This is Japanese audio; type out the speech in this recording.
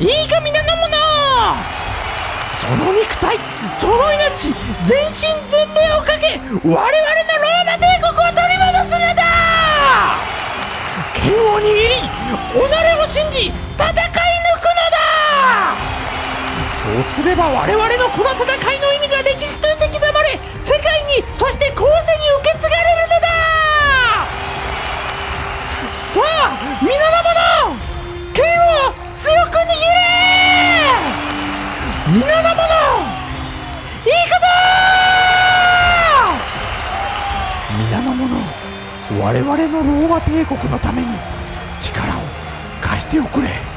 いいか皆の。者その肉体その命全身全霊をかけ我々のローマ帝国を取り戻すのだ。剣を握り己を信じ戦い抜くのだ。そうすれば我々のこの戦いの意味が歴史として刻まれ世界にそして後世に受け継がれるのだ。さあ皆の皆の者いいかだ皆の者我々のローマ帝国のために力を貸しておくれ。